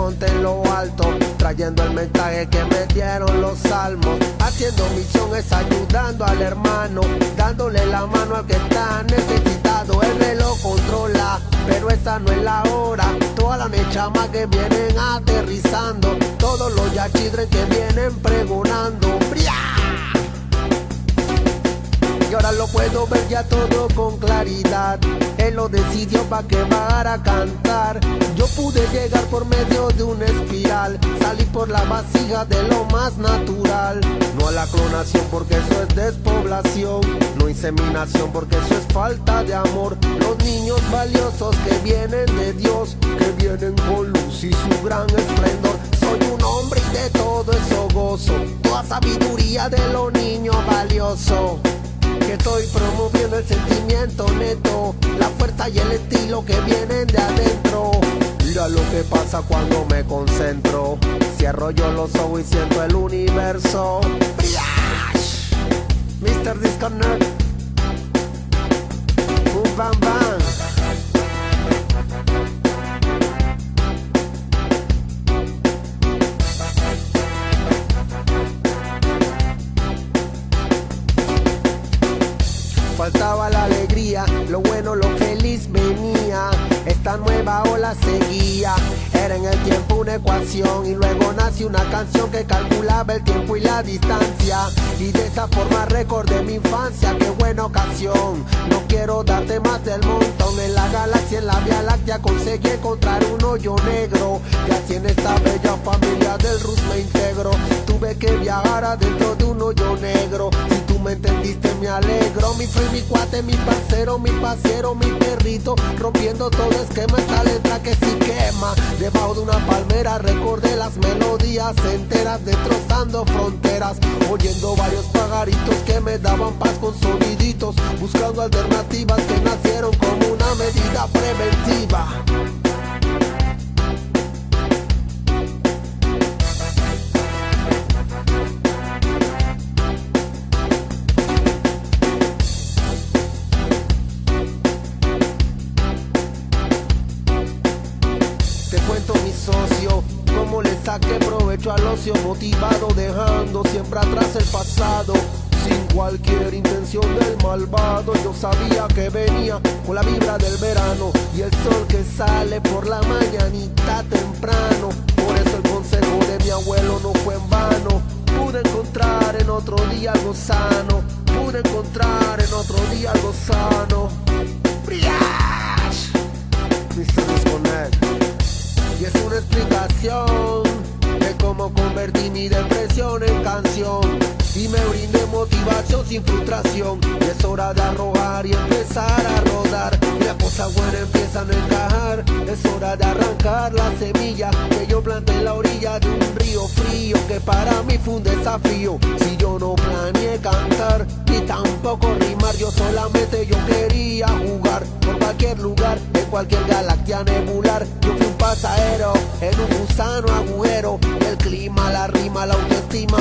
monte en lo alto, trayendo el mensaje que me dieron los salmos. Haciendo misiones, ayudando al hermano, dándole la mano al que está necesitado. El reloj controla, pero esa no es la hora. Todas las nechamas que vienen aterrizando, todos los yachidres que vienen pregonando lo puedo ver ya todo con claridad. Él lo decidió para que a cantar. Yo pude llegar por medio de una espiral. Salí por la vasija de lo más natural. No a la clonación porque eso es despoblación. No inseminación porque eso es falta de amor. Los niños valiosos que vienen de Dios. Que vienen con luz y su gran esplendor. Soy un hombre y de todo eso gozo. Toda sabiduría de los niños valiosos estoy promoviendo el sentimiento neto, la fuerza y el estilo que vienen de adentro. Mira lo que pasa cuando me concentro, cierro yo los ojos y siento el universo. Mr. Disconnect, boom bam bam. Faltaba la alegría, lo bueno, lo feliz venía. Esta nueva ola seguía, era en el tiempo una ecuación y luego nació una canción que calculaba el tiempo y la distancia. Y de esa forma recordé mi infancia, qué buena ocasión. No quiero darte más del montón en la galaxia, en la Vía Láctea conseguí encontrar un hoyo negro. Y así esta bella familia del Rus me integro. Tuve que viajar adentro de un hoyo negro Mi fe, mi cuate, mi parcero, mi pasero, mi perrito. Rompiendo todo esquema, esta letra que sí quema. Debajo de una palmera recordé las melodías enteras, destrozando fronteras. Oyendo varios pagaritos que me daban paz con soniditos. Buscando alternativas que nacieron como una medida preventiva. Que provecho al ocio motivado dejando siempre atrás el pasado. Sin cualquier intención del malvado yo sabía que venía con la vibra del verano. Y el sol que sale por la mañanita temprano. Por eso el consejo de mi abuelo no fue en vano. Pude encontrar en otro día algo sano. Pude encontrar en otro día algo sano y es una explicación de cómo convertí mi depresión en canción y me brinde motivación sin frustración. Y es hora de arrojar y empezar a rodar. Y las cosas buenas empiezan a encajar. Es hora de arrancar la semilla que yo planté en la orilla de un río frío que para mí fue un desafío. Si yo no planeé cantar ni tampoco rimar, yo solamente yo quería jugar por cualquier lugar, en cualquier galaxia nebular pasajero, en un gusano agujero, el clima, la rima, la autoestima,